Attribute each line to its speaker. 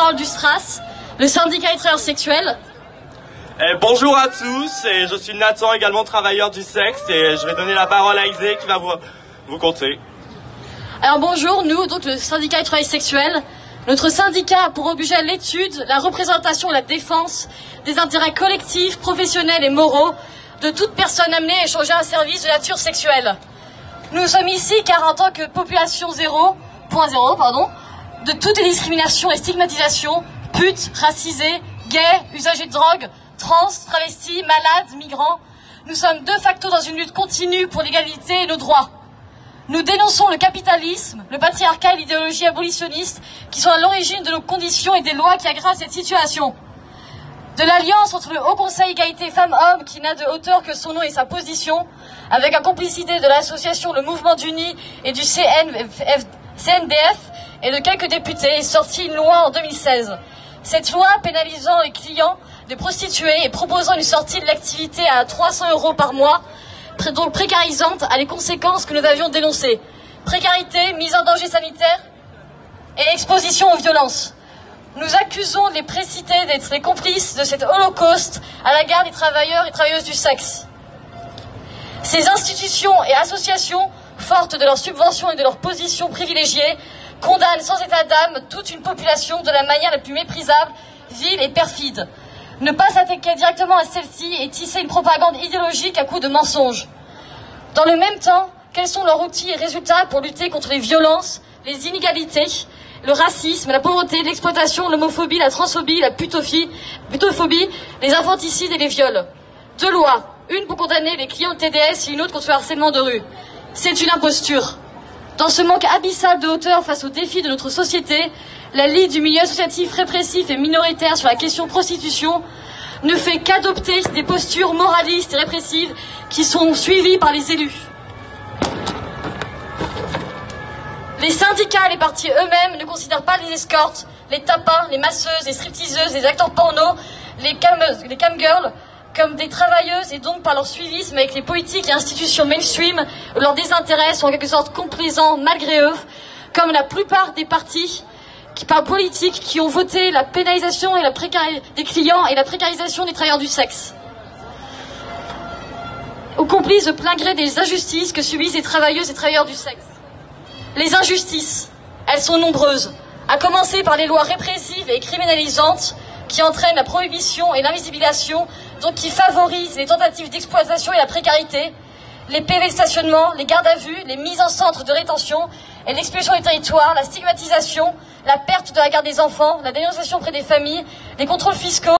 Speaker 1: porte-parole du STRAS, le syndicat des travailleurs sexuels.
Speaker 2: Eh, bonjour à tous, et je suis Nathan, également travailleur du sexe, et je vais donner la parole à Isée qui va vous, vous compter.
Speaker 1: Alors bonjour, nous, donc le syndicat des travailleurs sexuels, notre syndicat a pour objet l'étude, la représentation et la défense des intérêts collectifs, professionnels et moraux de toute personne amenée à échanger un service de nature sexuelle. Nous sommes ici car en tant que population 0.0, pardon, de toutes les discriminations et stigmatisations, putes, racisés, gays, usagers de drogue, trans, travestis, malades, migrants, nous sommes de facto dans une lutte continue pour l'égalité et nos droits. Nous dénonçons le capitalisme, le patriarcat et l'idéologie abolitionniste qui sont à l'origine de nos conditions et des lois qui aggravent cette situation. De l'alliance entre le Haut Conseil égalité femmes-hommes qui n'a de hauteur que son nom et sa position, avec la complicité de l'association Le Mouvement d'Unis et du CNDF et de quelques députés, est sortie une loi en 2016. Cette loi pénalisant les clients de prostituées et proposant une sortie de l'activité à 300 euros par mois, donc précarisante, a les conséquences que nous avions dénoncées. Précarité, mise en danger sanitaire et exposition aux violences. Nous accusons les précités d'être les complices de cet holocauste à la garde des travailleurs et travailleuses du sexe. Ces institutions et associations, fortes de leurs subventions et de leur position privilégiée, condamnent sans état d'âme toute une population de la manière la plus méprisable, vile et perfide. Ne pas s'attaquer directement à celle-ci et tisser une propagande idéologique à coups de mensonges. Dans le même temps, quels sont leurs outils et résultats pour lutter contre les violences, les inégalités, le racisme, la pauvreté, l'exploitation, l'homophobie, la transphobie, la putophobie, putophobie, les infanticides et les viols? Deux lois, une pour condamner les clients de TDS et une autre contre le harcèlement de rue. C'est une imposture. Dans ce manque abyssal de hauteur face aux défis de notre société, la Ligue du milieu associatif répressif et minoritaire sur la question prostitution ne fait qu'adopter des postures moralistes et répressives qui sont suivies par les élus. Les syndicats et les partis eux-mêmes ne considèrent pas les escortes, les tapins, les masseuses, les stripteaseuses, les acteurs porno, les, cam les camgirls comme des travailleuses et donc par leur suivisme avec les politiques et institutions mainstream, leurs désintérêts sont en quelque sorte complaisants malgré eux, comme la plupart des partis qui, qui ont voté la pénalisation et la des clients et la précarisation des travailleurs du sexe. Aux complices de plein gré des injustices que subissent les travailleuses et travailleurs du sexe. Les injustices, elles sont nombreuses, à commencer par les lois répressives et criminalisantes qui entraînent la prohibition et l'invisibilisation, donc qui favorisent les tentatives d'exploitation et la précarité, les PV de stationnement, les gardes à vue, les mises en centre de rétention et l'expulsion du territoire, la stigmatisation, la perte de la garde des enfants, la dénonciation auprès des familles, les contrôles fiscaux,